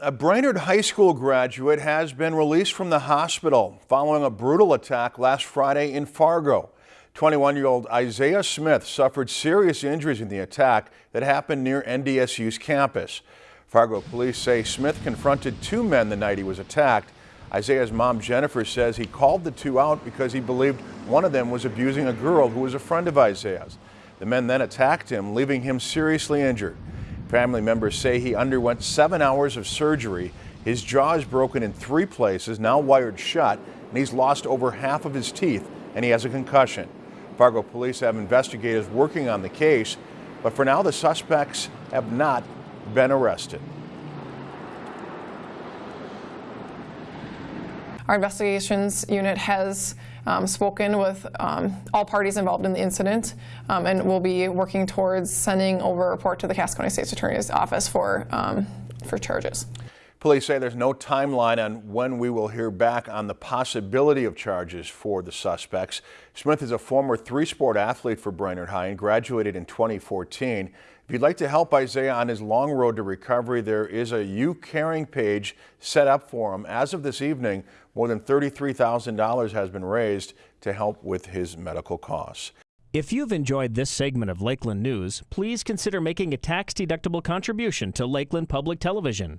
A Brainerd High School graduate has been released from the hospital following a brutal attack last Friday in Fargo. 21-year-old Isaiah Smith suffered serious injuries in the attack that happened near NDSU's campus. Fargo police say Smith confronted two men the night he was attacked. Isaiah's mom Jennifer says he called the two out because he believed one of them was abusing a girl who was a friend of Isaiah's. The men then attacked him, leaving him seriously injured. Family members say he underwent seven hours of surgery. His jaw is broken in three places, now wired shut, and he's lost over half of his teeth, and he has a concussion. Fargo police have investigators working on the case, but for now the suspects have not been arrested. Our investigations unit has um, spoken with um, all parties involved in the incident um, and will be working towards sending over a report to the Cass County State's Attorney's Office for, um, for charges. Police say there's no timeline on when we will hear back on the possibility of charges for the suspects. Smith is a former three-sport athlete for Brainerd High and graduated in 2014. If you'd like to help Isaiah on his long road to recovery, there is a YouCaring page set up for him. As of this evening, more than $33,000 has been raised to help with his medical costs. If you've enjoyed this segment of Lakeland News, please consider making a tax-deductible contribution to Lakeland Public Television.